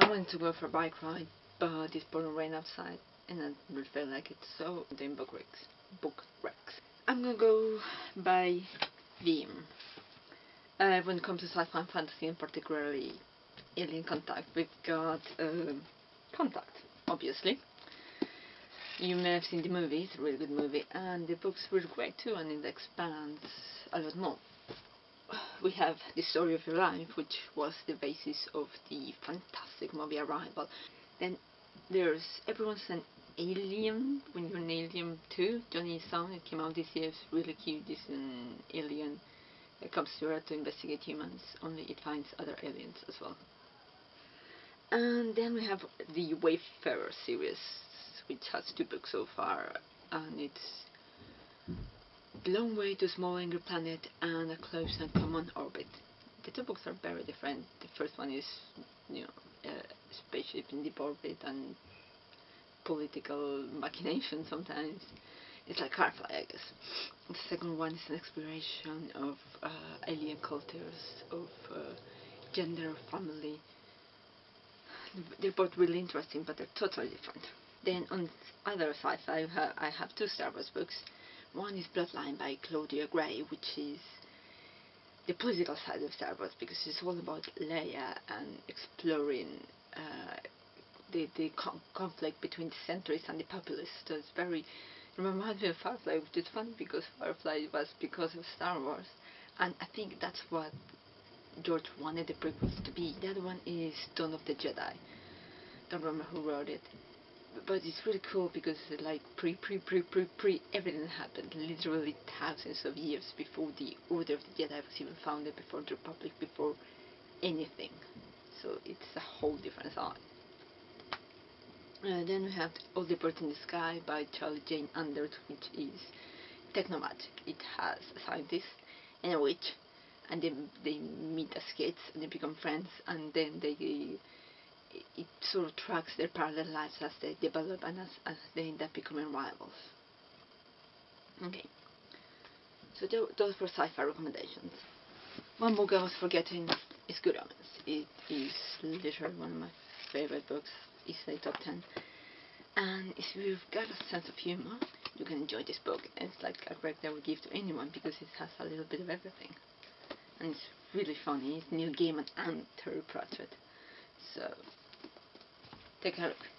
I wanted to go for a bike ride, but it's pouring rain outside, and I really feel like it, so I'm doing book recs. Book recs. I'm gonna go by theme. Uh, when it comes to sci-fi and fantasy, and particularly Alien Contact, we've got um, Contact, obviously. You may have seen the movie, it's a really good movie, and the book's really great too, and it expands a lot more. We have the story of your life, which was the basis of the fantastic movie Arrival. Then there's Everyone's an Alien, when you're an alien too, Jonny Sun, it came out this year, it's really cute, this an alien that comes to Earth to investigate humans, only it finds other aliens as well. And then we have the Wayfarer series, which has two books so far, and it's Long Way to a Small Angry Planet and A Close and Common Orbit. The two books are very different. The first one is, you know, a spaceship in deep orbit and political machination sometimes. It's like Firefly, I guess. The second one is an exploration of uh, alien cultures, of uh, gender, family. They're both really interesting, but they're totally different. Then on the other sci-fi, I have two Star Wars books. One is Bloodline by Claudia Gray, which is the political side of Star Wars because it's all about Leia and exploring uh, the the con conflict between the centrists and the populists. So it's very it reminds me of Firefly, which is funny because Firefly was because of Star Wars, and I think that's what George wanted the prequels to be. The other one is Dawn of the Jedi. Don't remember who wrote it, but it's really cool because like pre pre pre pre pre everything happened literally thousands of years before the Order of the Jedi was even founded, before the Republic, before anything. So it's a whole different side. Uh, then we have All the Birds in the Sky by Charlie Jane Anders, which is technomagic. It has a scientist and a witch, and they, they meet as kids and they become friends, and then they it sort of tracks their parallel lives as they develop and as, as they end up becoming rivals. Okay, so those were sci-fi recommendations. One book I was forgetting is Good Omens. It is literally one of my favorite books easily top 10. And if you've got a sense of humor, you can enjoy this book. It's like a book that I would give to anyone because it has a little bit of everything. And it's really funny. It's Neil Gaiman and Terry Pratchett. So, take a look.